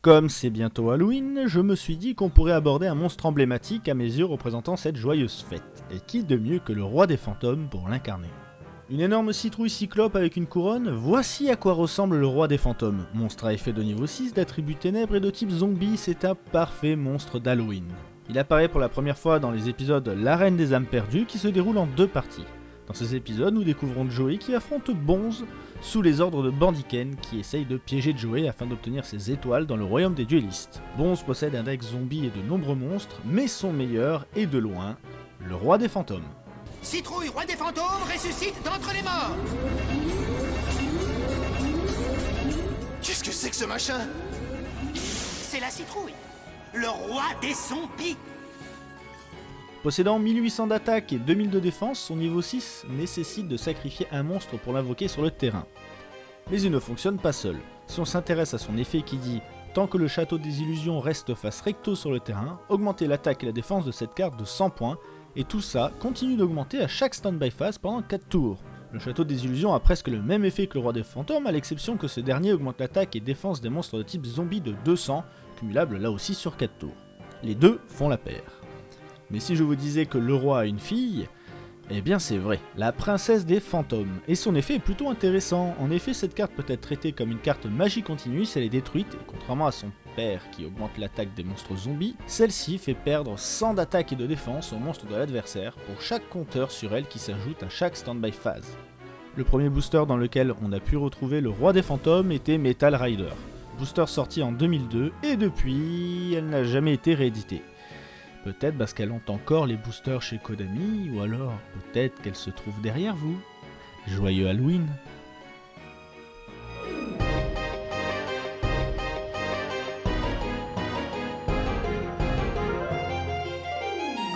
Comme c'est bientôt Halloween, je me suis dit qu'on pourrait aborder un monstre emblématique à mes yeux représentant cette joyeuse fête, et qui de mieux que le roi des fantômes pour l'incarner? Une énorme citrouille cyclope avec une couronne, voici à quoi ressemble le roi des fantômes. Monstre à effet de niveau 6, d'attribut ténèbres et de type zombie, c'est un parfait monstre d'Halloween. Il apparaît pour la première fois dans les épisodes L'arène des âmes perdues qui se déroulent en deux parties. Dans ces épisodes, nous découvrons Joey qui affronte Bonze sous les ordres de Bandiken qui essaye de piéger Joey afin d'obtenir ses étoiles dans le royaume des duellistes. Bonze possède un deck zombie et de nombreux monstres, mais son meilleur est de loin le roi des fantômes. Citrouille, roi des fantômes, ressuscite d'entre les morts Qu'est-ce que c'est que ce machin? C'est la citrouille, le roi des zombies Possédant 1800 d'attaque et 2000 de défense, son niveau 6 nécessite de sacrifier un monstre pour l'invoquer sur le terrain. Mais il ne fonctionne pas seul. Si on s'intéresse à son effet qui dit Tant que le château des illusions reste face recto sur le terrain, augmenter l'attaque et la défense de cette carte de 100 points, et tout ça continue d'augmenter à chaque standby phase pendant 4 tours. Le château des illusions a presque le même effet que le roi des fantômes, à l'exception que ce dernier augmente l'attaque et défense des monstres de type zombie de 200, cumulable là aussi sur 4 tours. Les deux font la paire. Mais si je vous disais que le roi a une fille, eh bien c'est vrai, la princesse des fantômes. Et son effet est plutôt intéressant. En effet, cette carte peut être traitée comme une carte magie continue si elle est détruite, et contrairement à son père qui augmente l'attaque des monstres zombies, celle-ci fait perdre 100 d'attaque et de défense aux monstres de l'adversaire pour chaque compteur sur elle qui s'ajoute à chaque standby phase. Le premier booster dans lequel on a pu retrouver le roi des fantômes était Metal Rider. Booster sorti en 2002 et depuis, elle n'a jamais été rééditée. Peut-être parce qu'elle ont encore les boosters chez Kodami, ou alors peut-être qu'elle se trouve derrière vous. Joyeux Halloween